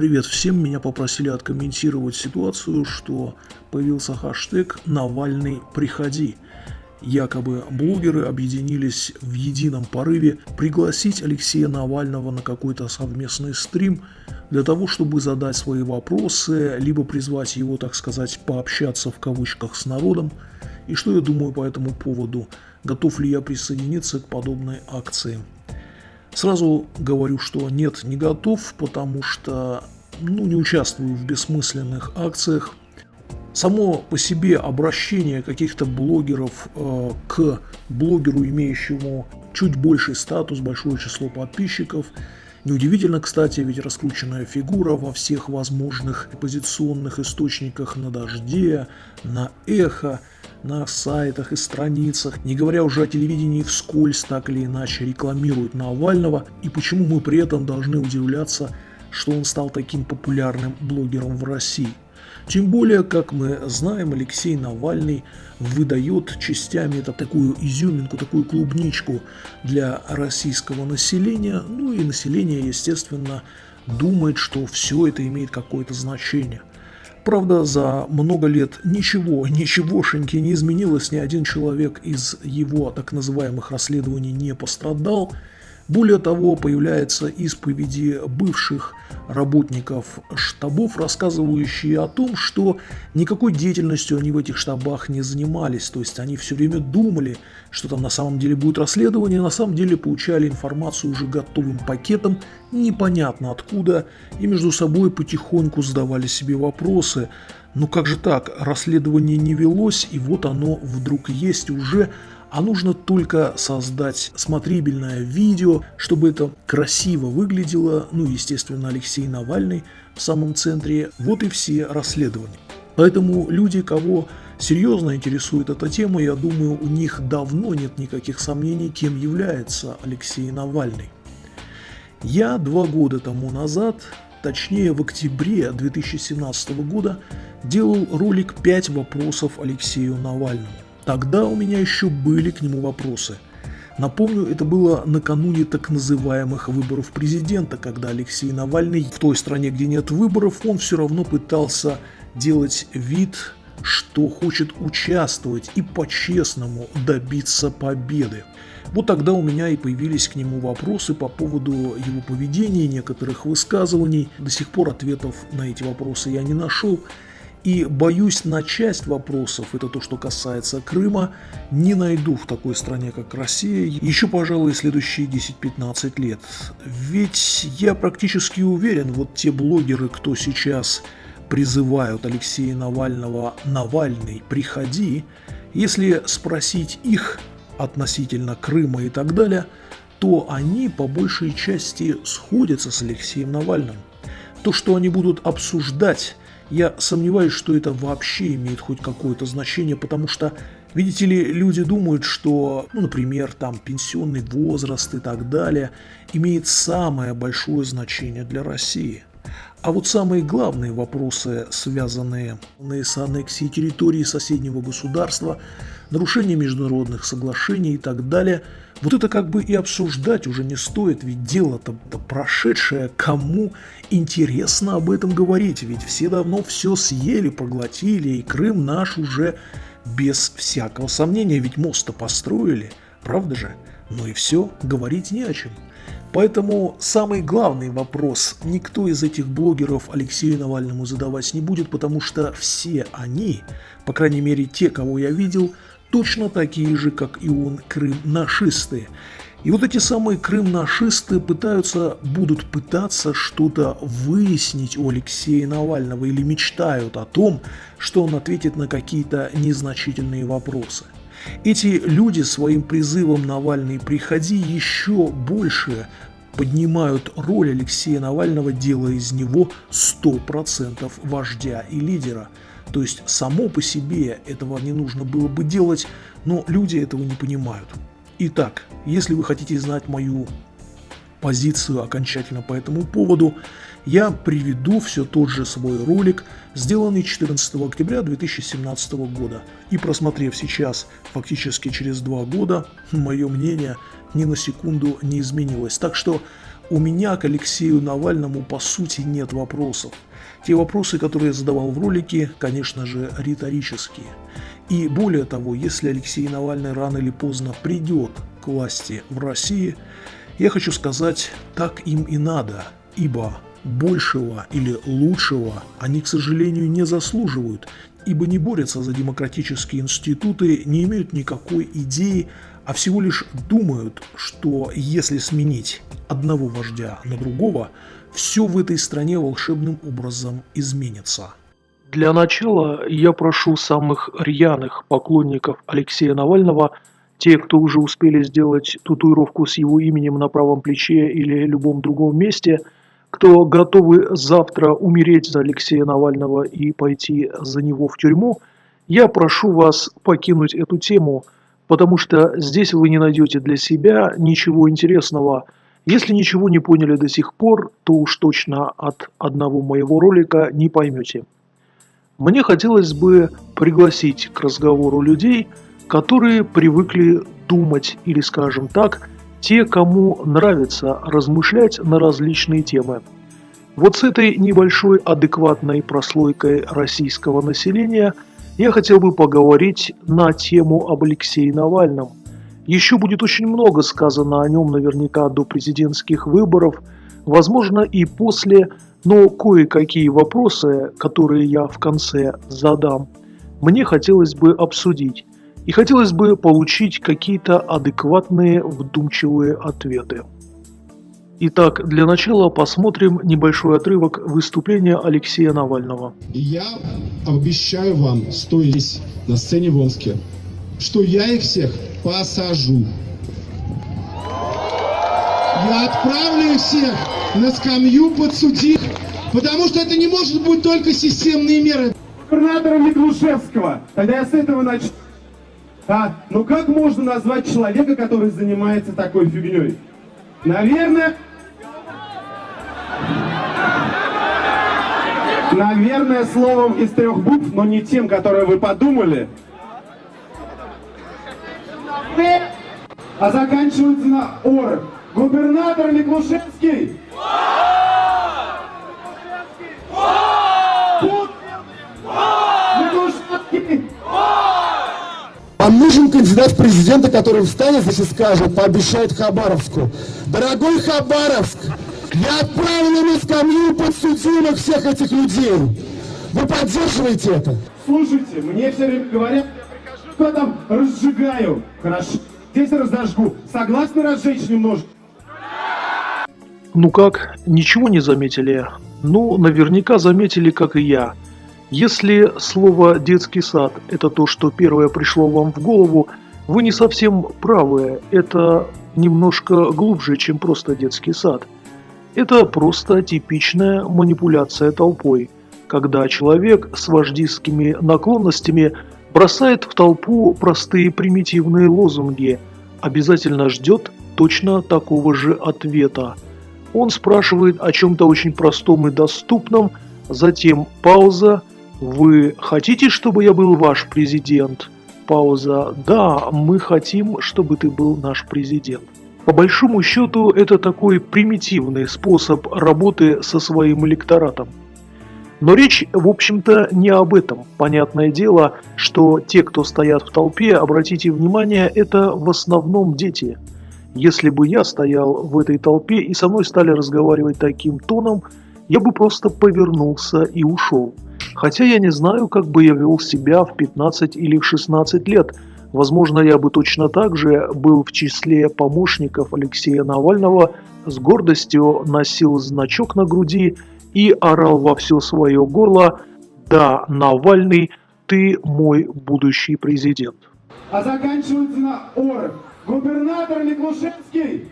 Привет всем, меня попросили откомментировать ситуацию, что появился хэштег «Навальный, приходи». Якобы блогеры объединились в едином порыве пригласить Алексея Навального на какой-то совместный стрим для того, чтобы задать свои вопросы, либо призвать его, так сказать, пообщаться в кавычках с народом. И что я думаю по этому поводу? Готов ли я присоединиться к подобной акции? Сразу говорю, что нет, не готов, потому что ну, не участвую в бессмысленных акциях. Само по себе обращение каких-то блогеров э, к блогеру, имеющему чуть больший статус, большое число подписчиков, Неудивительно, кстати, ведь раскрученная фигура во всех возможных позиционных источниках на дожде, на эхо, на сайтах и страницах, не говоря уже о телевидении вскользь так или иначе рекламируют Навального, и почему мы при этом должны удивляться, что он стал таким популярным блогером в России. Тем более, как мы знаем, Алексей Навальный выдает частями это такую изюминку, такую клубничку для российского населения. Ну и население, естественно, думает, что все это имеет какое-то значение. Правда, за много лет ничего, ничегошеньки не изменилось, ни один человек из его так называемых расследований не пострадал. Более того, появляются исповеди бывших работников штабов, рассказывающие о том, что никакой деятельностью они в этих штабах не занимались. То есть они все время думали, что там на самом деле будет расследование, на самом деле получали информацию уже готовым пакетом, непонятно откуда, и между собой потихоньку задавали себе вопросы. Ну как же так, расследование не велось, и вот оно вдруг есть уже, а нужно только создать смотрибельное видео, чтобы это красиво выглядело, ну естественно Алексей Навальный в самом центре, вот и все расследования. Поэтому люди, кого серьезно интересует эта тема, я думаю, у них давно нет никаких сомнений, кем является Алексей Навальный. Я два года тому назад, точнее в октябре 2017 года, делал ролик «5 вопросов Алексею Навальному». Тогда у меня еще были к нему вопросы. Напомню, это было накануне так называемых выборов президента, когда Алексей Навальный в той стране, где нет выборов, он все равно пытался делать вид, что хочет участвовать и по-честному добиться победы. Вот тогда у меня и появились к нему вопросы по поводу его поведения, некоторых высказываний. До сих пор ответов на эти вопросы я не нашел. И боюсь, на часть вопросов, это то, что касается Крыма, не найду в такой стране, как Россия, еще, пожалуй, следующие 10-15 лет. Ведь я практически уверен, вот те блогеры, кто сейчас призывают Алексея Навального «Навальный, приходи», если спросить их относительно Крыма и так далее, то они по большей части сходятся с Алексеем Навальным. То, что они будут обсуждать я сомневаюсь, что это вообще имеет хоть какое-то значение, потому что, видите ли, люди думают, что, ну, например, там пенсионный возраст и так далее имеет самое большое значение для России. А вот самые главные вопросы, связанные с аннексией территории соседнего государства, нарушение международных соглашений и так далее, вот это как бы и обсуждать уже не стоит, ведь дело-то прошедшее, кому интересно об этом говорить, ведь все давно все съели, проглотили, и Крым наш уже без всякого сомнения, ведь мост-то построили, правда же? Ну и все, говорить не о чем. Поэтому самый главный вопрос никто из этих блогеров Алексею Навальному задавать не будет, потому что все они, по крайней мере те, кого я видел, точно такие же, как и он, крым-нашисты. И вот эти самые крым-нашисты пытаются, будут пытаться что-то выяснить у Алексея Навального или мечтают о том, что он ответит на какие-то незначительные вопросы. Эти люди своим призывом «Навальный, приходи» еще больше поднимают роль Алексея Навального, делая из него 100% вождя и лидера. То есть само по себе этого не нужно было бы делать, но люди этого не понимают. Итак, если вы хотите знать мою позицию окончательно по этому поводу, я приведу все тот же свой ролик, сделанный 14 октября 2017 года. И просмотрев сейчас, фактически через два года, мое мнение ни на секунду не изменилось. Так что у меня к Алексею Навальному по сути нет вопросов. Те вопросы, которые я задавал в ролике, конечно же, риторические. И более того, если Алексей Навальный рано или поздно придет к власти в России, я хочу сказать, так им и надо, ибо большего или лучшего они, к сожалению, не заслуживают, ибо не борются за демократические институты, не имеют никакой идеи, а всего лишь думают, что если сменить одного вождя на другого, все в этой стране волшебным образом изменится. Для начала я прошу самых рьяных поклонников Алексея Навального, те, кто уже успели сделать татуировку с его именем на правом плече или любом другом месте, кто готовы завтра умереть за Алексея Навального и пойти за него в тюрьму, я прошу вас покинуть эту тему, потому что здесь вы не найдете для себя ничего интересного. Если ничего не поняли до сих пор, то уж точно от одного моего ролика не поймете. Мне хотелось бы пригласить к разговору людей, которые привыкли думать или, скажем так, те, кому нравится размышлять на различные темы. Вот с этой небольшой адекватной прослойкой российского населения я хотел бы поговорить на тему об Алексее Навальном. Еще будет очень много сказано о нем наверняка до президентских выборов, возможно и после но кое-какие вопросы, которые я в конце задам, мне хотелось бы обсудить. И хотелось бы получить какие-то адекватные, вдумчивые ответы. Итак, для начала посмотрим небольшой отрывок выступления Алексея Навального. Я обещаю вам, стоя здесь на сцене в Омске, что я их всех посажу. Я отправлю их всех на скамью подсудимых, потому что это не может быть только системные меры. Губернатора Миклушевского, тогда я с этого начну. А, ну как можно назвать человека, который занимается такой фигней? Наверное... Наверное, словом из трех букв, но не тем, которое вы подумали. А заканчивается на ор. Губернатор Миклушевский. Вам нужен кандидат в президенты, который встанет здесь и скажет, пообещает Хабаровску. Дорогой Хабаровск, я отправлю на скамью подсудимых всех этих людей. Вы поддерживаете это? Слушайте, мне все время говорят, прихожу, там разжигаю. Хорошо, здесь разожгу. Согласны разжечь немножко? Ну как, ничего не заметили? Ну, наверняка заметили, как и я. Если слово «детский сад» – это то, что первое пришло вам в голову, вы не совсем правы. Это немножко глубже, чем просто детский сад. Это просто типичная манипуляция толпой, когда человек с вождистскими наклонностями бросает в толпу простые примитивные лозунги, обязательно ждет точно такого же ответа – он спрашивает о чем-то очень простом и доступном, затем пауза. «Вы хотите, чтобы я был ваш президент?» Пауза. «Да, мы хотим, чтобы ты был наш президент». По большому счету, это такой примитивный способ работы со своим электоратом. Но речь, в общем-то, не об этом. Понятное дело, что те, кто стоят в толпе, обратите внимание, это в основном дети – если бы я стоял в этой толпе и со мной стали разговаривать таким тоном, я бы просто повернулся и ушел. Хотя я не знаю, как бы я вел себя в 15 или в 16 лет. Возможно, я бы точно так же был в числе помощников Алексея Навального, с гордостью носил значок на груди и орал во все свое горло «Да, Навальный, ты мой будущий президент». А заканчивается на «ор». Губернатор Миклушевский!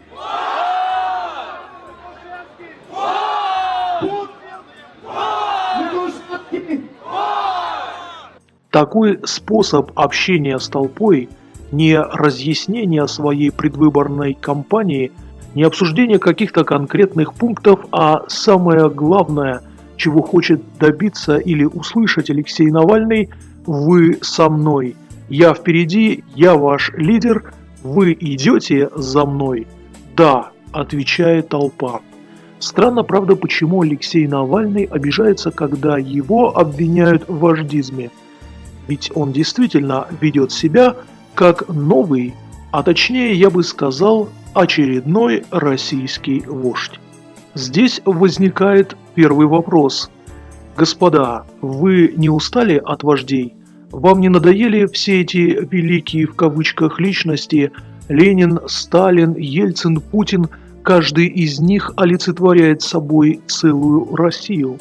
Такой способ общения с толпой, не разъяснение своей предвыборной кампании, не обсуждение каких-то конкретных пунктов, а самое главное, чего хочет добиться или услышать Алексей Навальный, вы со мной. Я впереди, я ваш лидер – «Вы идете за мной?» «Да», – отвечает толпа. Странно, правда, почему Алексей Навальный обижается, когда его обвиняют в вождизме. Ведь он действительно ведет себя как новый, а точнее я бы сказал, очередной российский вождь. Здесь возникает первый вопрос. Господа, вы не устали от вождей? Вам не надоели все эти «великие» в кавычках личности Ленин, Сталин, Ельцин, Путин – Каждый из них олицетворяет собой целую Россию.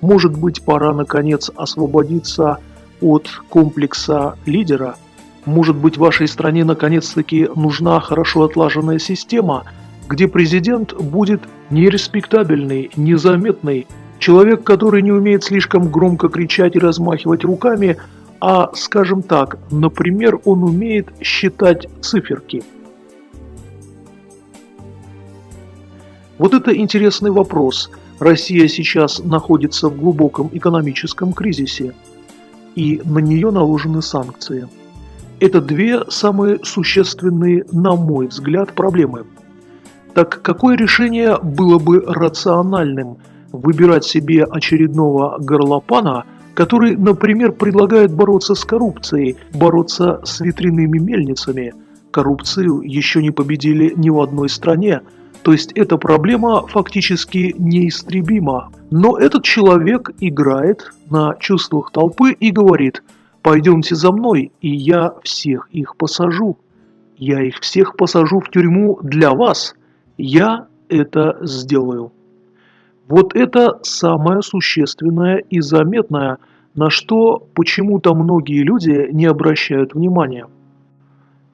Может быть, пора наконец освободиться от комплекса лидера? Может быть, вашей стране наконец-таки нужна хорошо отлаженная система, где президент будет нереспектабельный, незаметный, человек, который не умеет слишком громко кричать и размахивать руками, а, скажем так, например, он умеет считать циферки – Вот это интересный вопрос. Россия сейчас находится в глубоком экономическом кризисе, и на нее наложены санкции. Это две самые существенные, на мой взгляд, проблемы. Так какое решение было бы рациональным? Выбирать себе очередного горлопана, который, например, предлагает бороться с коррупцией, бороться с ветряными мельницами. Коррупцию еще не победили ни в одной стране – то есть эта проблема фактически неистребима. Но этот человек играет на чувствах толпы и говорит «пойдемте за мной, и я всех их посажу. Я их всех посажу в тюрьму для вас. Я это сделаю». Вот это самое существенное и заметное, на что почему-то многие люди не обращают внимания.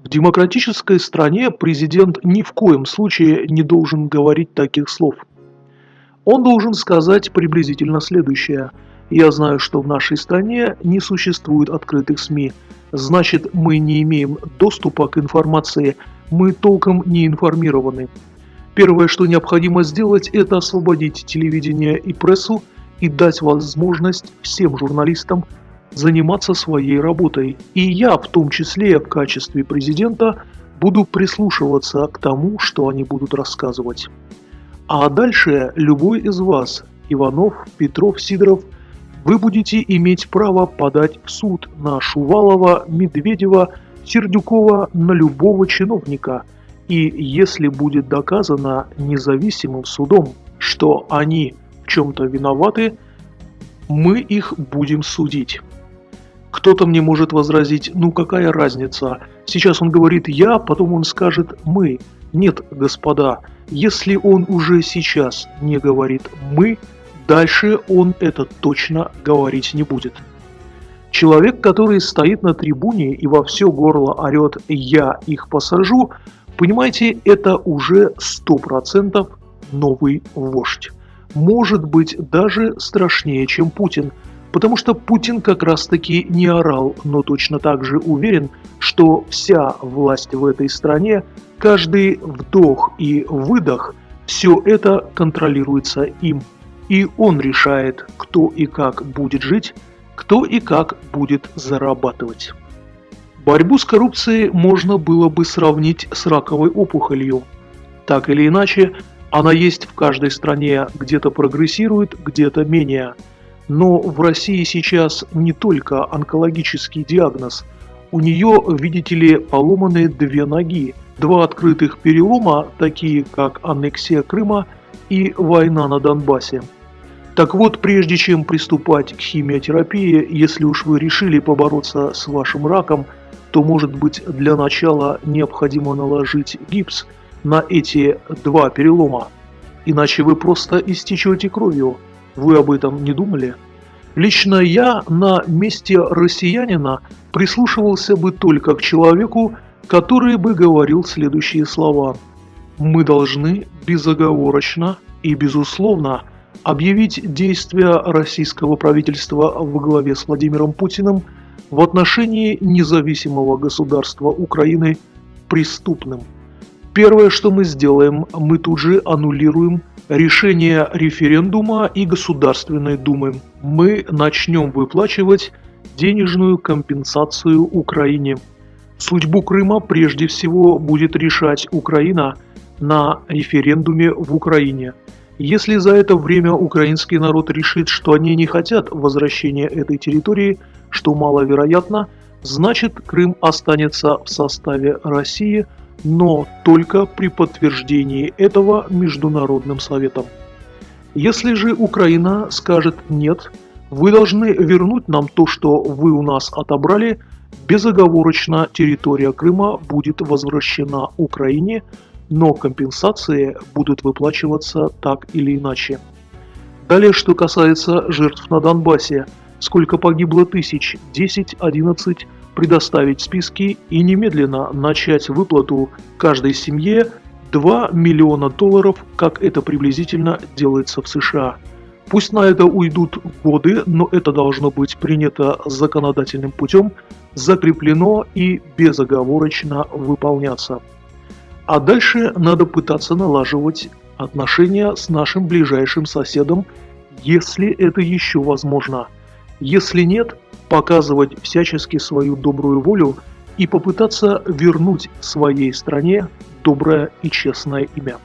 В демократической стране президент ни в коем случае не должен говорить таких слов. Он должен сказать приблизительно следующее. «Я знаю, что в нашей стране не существует открытых СМИ. Значит, мы не имеем доступа к информации, мы толком не информированы. Первое, что необходимо сделать, это освободить телевидение и прессу и дать возможность всем журналистам заниматься своей работой. И я, в том числе в качестве президента, буду прислушиваться к тому, что они будут рассказывать. А дальше любой из вас, Иванов, Петров, Сидоров, вы будете иметь право подать в суд на Шувалова, Медведева, Сердюкова, на любого чиновника. И если будет доказано независимым судом, что они в чем-то виноваты, мы их будем судить. Кто-то мне может возразить, ну какая разница, сейчас он говорит «я», потом он скажет «мы». Нет, господа, если он уже сейчас не говорит «мы», дальше он это точно говорить не будет. Человек, который стоит на трибуне и во все горло орет «я их посажу», понимаете, это уже 100% новый вождь. Может быть даже страшнее, чем Путин – Потому что Путин как раз-таки не орал, но точно так же уверен, что вся власть в этой стране, каждый вдох и выдох, все это контролируется им. И он решает, кто и как будет жить, кто и как будет зарабатывать. Борьбу с коррупцией можно было бы сравнить с раковой опухолью. Так или иначе, она есть в каждой стране, где-то прогрессирует, где-то менее – но в России сейчас не только онкологический диагноз. У нее, видите ли, поломаны две ноги. Два открытых перелома, такие как аннексия Крыма и война на Донбассе. Так вот, прежде чем приступать к химиотерапии, если уж вы решили побороться с вашим раком, то может быть для начала необходимо наложить гипс на эти два перелома. Иначе вы просто истечете кровью. Вы об этом не думали? Лично я на месте россиянина прислушивался бы только к человеку, который бы говорил следующие слова. Мы должны безоговорочно и безусловно объявить действия российского правительства во главе с Владимиром Путиным в отношении независимого государства Украины преступным. Первое, что мы сделаем, мы тут же аннулируем решение референдума и Государственной Думы. Мы начнем выплачивать денежную компенсацию Украине. Судьбу Крыма прежде всего будет решать Украина на референдуме в Украине. Если за это время украинский народ решит, что они не хотят возвращения этой территории, что маловероятно, значит Крым останется в составе России, но только при подтверждении этого Международным Советом. Если же Украина скажет «нет», вы должны вернуть нам то, что вы у нас отобрали, безоговорочно территория Крыма будет возвращена Украине, но компенсации будут выплачиваться так или иначе. Далее, что касается жертв на Донбассе, сколько погибло тысяч, 10, 11, предоставить списки и немедленно начать выплату каждой семье 2 миллиона долларов, как это приблизительно делается в США. Пусть на это уйдут годы, но это должно быть принято законодательным путем, закреплено и безоговорочно выполняться. А дальше надо пытаться налаживать отношения с нашим ближайшим соседом, если это еще возможно. Если нет, показывать всячески свою добрую волю и попытаться вернуть своей стране доброе и честное имя.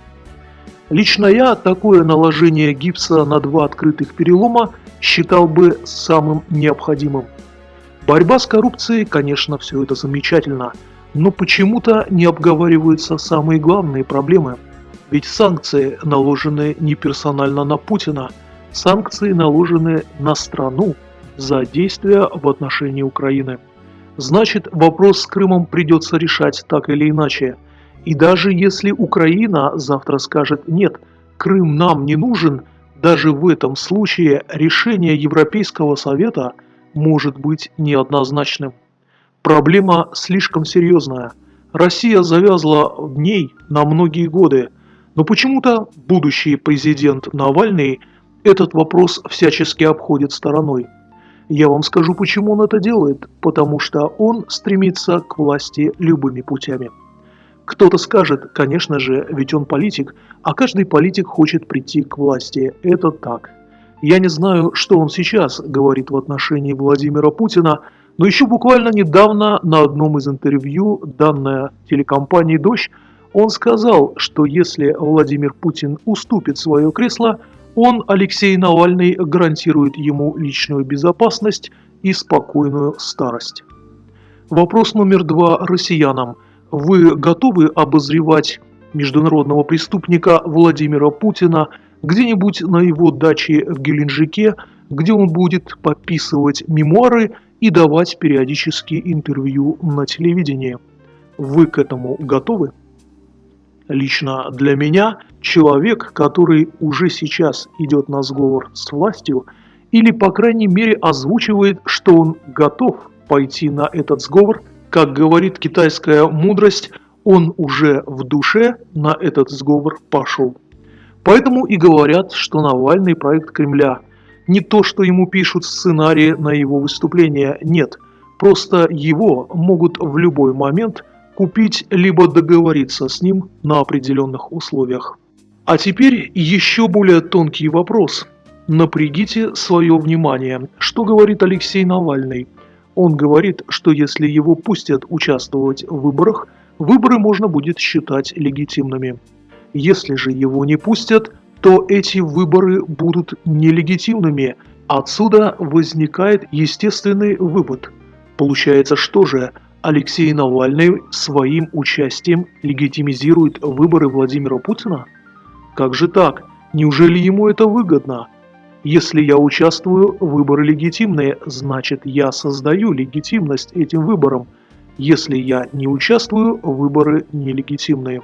Лично я такое наложение гипса на два открытых перелома считал бы самым необходимым. Борьба с коррупцией, конечно, все это замечательно, но почему-то не обговариваются самые главные проблемы. Ведь санкции наложены не персонально на Путина, санкции наложены на страну за действия в отношении Украины. Значит, вопрос с Крымом придется решать так или иначе – и даже если Украина завтра скажет «нет, Крым нам не нужен», даже в этом случае решение Европейского Совета может быть неоднозначным. Проблема слишком серьезная. Россия завязла в ней на многие годы, но почему-то будущий президент Навальный этот вопрос всячески обходит стороной. Я вам скажу, почему он это делает. Потому что он стремится к власти любыми путями. Кто-то скажет, конечно же, ведь он политик, а каждый политик хочет прийти к власти. Это так. Я не знаю, что он сейчас говорит в отношении Владимира Путина, но еще буквально недавно на одном из интервью, данное телекомпанией «Дождь», он сказал, что если Владимир Путин уступит свое кресло, он, Алексей Навальный, гарантирует ему личную безопасность и спокойную старость. Вопрос номер два россиянам – вы готовы обозревать международного преступника Владимира Путина где-нибудь на его даче в Геленджике, где он будет подписывать мемуары и давать периодически интервью на телевидении. Вы к этому готовы? Лично для меня человек, который уже сейчас идет на сговор с властью, или по крайней мере озвучивает, что он готов пойти на этот сговор – как говорит китайская мудрость, он уже в душе на этот сговор пошел. Поэтому и говорят, что Навальный проект Кремля. Не то, что ему пишут сценарии на его выступление, нет. Просто его могут в любой момент купить либо договориться с ним на определенных условиях. А теперь еще более тонкий вопрос. Напрягите свое внимание, что говорит Алексей Навальный. Он говорит, что если его пустят участвовать в выборах, выборы можно будет считать легитимными. Если же его не пустят, то эти выборы будут нелегитимными. Отсюда возникает естественный вывод. Получается, что же Алексей Навальный своим участием легитимизирует выборы Владимира Путина? Как же так? Неужели ему это выгодно? Если я участвую, выборы легитимные, значит я создаю легитимность этим выборам. Если я не участвую, выборы нелегитимные.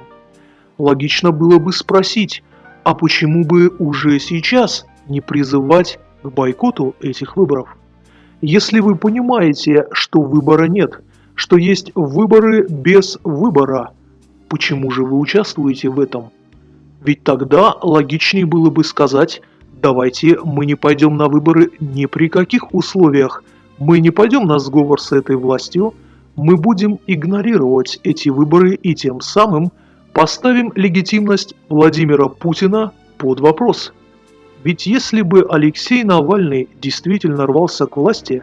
Логично было бы спросить, а почему бы уже сейчас не призывать к бойкоту этих выборов? Если вы понимаете, что выбора нет, что есть выборы без выбора, почему же вы участвуете в этом? Ведь тогда логичнее было бы сказать – Давайте мы не пойдем на выборы ни при каких условиях. Мы не пойдем на сговор с этой властью. Мы будем игнорировать эти выборы и тем самым поставим легитимность Владимира Путина под вопрос. Ведь если бы Алексей Навальный действительно рвался к власти,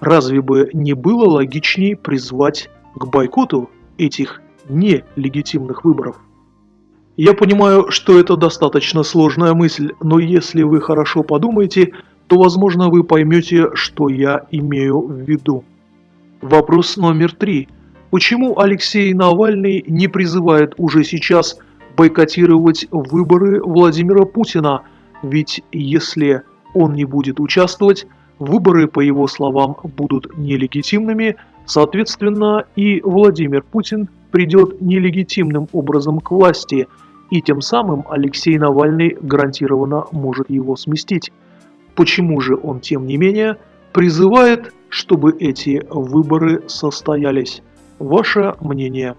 разве бы не было логичнее призвать к бойкоту этих нелегитимных выборов? Я понимаю, что это достаточно сложная мысль, но если вы хорошо подумаете, то возможно вы поймете, что я имею в виду. Вопрос номер три. Почему Алексей Навальный не призывает уже сейчас бойкотировать выборы Владимира Путина? Ведь если он не будет участвовать, выборы, по его словам, будут нелегитимными, соответственно и Владимир Путин придет нелегитимным образом к власти, и тем самым Алексей Навальный гарантированно может его сместить. Почему же он, тем не менее, призывает, чтобы эти выборы состоялись? Ваше мнение.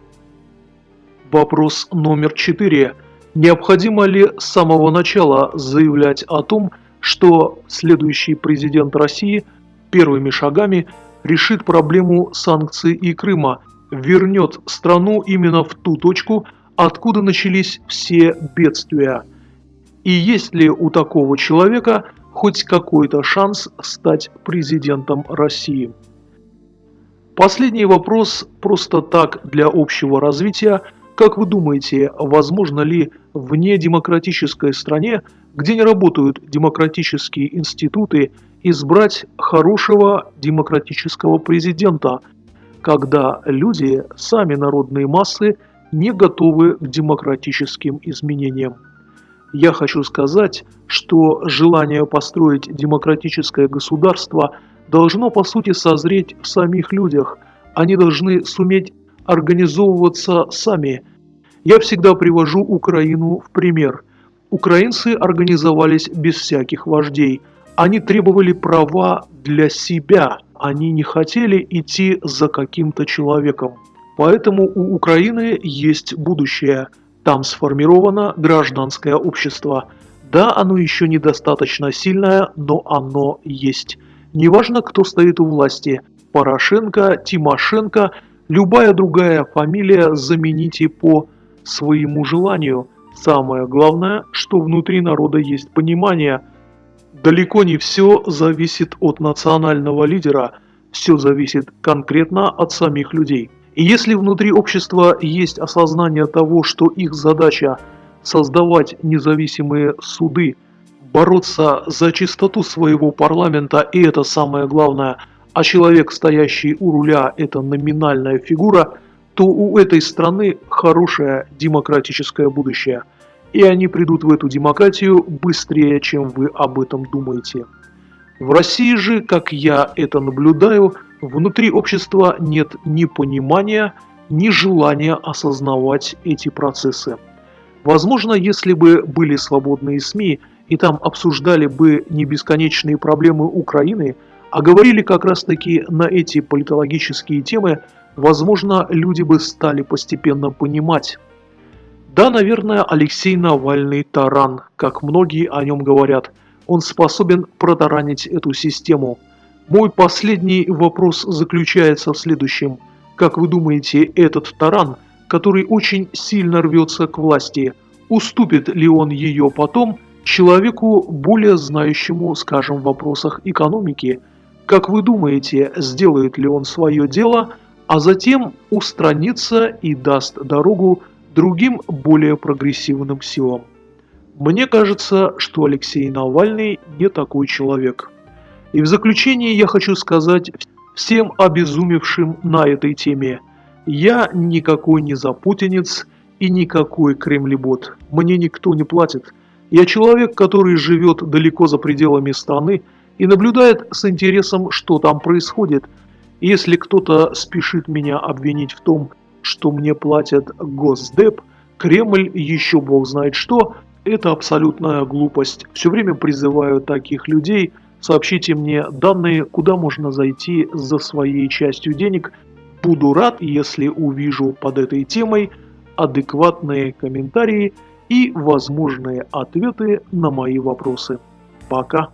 Вопрос номер четыре. Необходимо ли с самого начала заявлять о том, что следующий президент России первыми шагами решит проблему санкций и Крыма, вернет страну именно в ту точку, откуда начались все бедствия? И есть ли у такого человека хоть какой-то шанс стать президентом России? Последний вопрос просто так для общего развития. Как вы думаете, возможно ли в недемократической стране, где не работают демократические институты, избрать хорошего демократического президента, когда люди, сами народные массы, не готовы к демократическим изменениям? Я хочу сказать, что желание построить демократическое государство – должно по сути созреть в самих людях. Они должны суметь организовываться сами. Я всегда привожу Украину в пример. Украинцы организовались без всяких вождей. Они требовали права для себя. Они не хотели идти за каким-то человеком. Поэтому у Украины есть будущее. Там сформировано гражданское общество. Да, оно еще недостаточно сильное, но оно есть. Неважно, кто стоит у власти – Порошенко, Тимошенко, любая другая фамилия замените по своему желанию. Самое главное, что внутри народа есть понимание. Далеко не все зависит от национального лидера, все зависит конкретно от самих людей. И если внутри общества есть осознание того, что их задача создавать независимые суды – бороться за чистоту своего парламента, и это самое главное, а человек, стоящий у руля, это номинальная фигура, то у этой страны хорошее демократическое будущее. И они придут в эту демократию быстрее, чем вы об этом думаете. В России же, как я это наблюдаю, внутри общества нет ни понимания, ни желания осознавать эти процессы. Возможно, если бы были свободные СМИ, и там обсуждали бы не бесконечные проблемы Украины, а говорили как раз таки на эти политологические темы, возможно, люди бы стали постепенно понимать. Да, наверное, Алексей Навальный таран, как многие о нем говорят. Он способен протаранить эту систему. Мой последний вопрос заключается в следующем. Как вы думаете, этот таран, который очень сильно рвется к власти, уступит ли он ее потом – Человеку, более знающему, скажем, в вопросах экономики, как вы думаете, сделает ли он свое дело, а затем устранится и даст дорогу другим более прогрессивным силам? Мне кажется, что Алексей Навальный не такой человек. И в заключение я хочу сказать всем обезумевшим на этой теме. Я никакой не запутинец и никакой кремлебот. Мне никто не платит. Я человек, который живет далеко за пределами страны и наблюдает с интересом, что там происходит. Если кто-то спешит меня обвинить в том, что мне платят Госдеп, Кремль, еще бог знает что, это абсолютная глупость. Все время призываю таких людей, сообщите мне данные, куда можно зайти за своей частью денег. Буду рад, если увижу под этой темой адекватные комментарии – и возможные ответы на мои вопросы. Пока!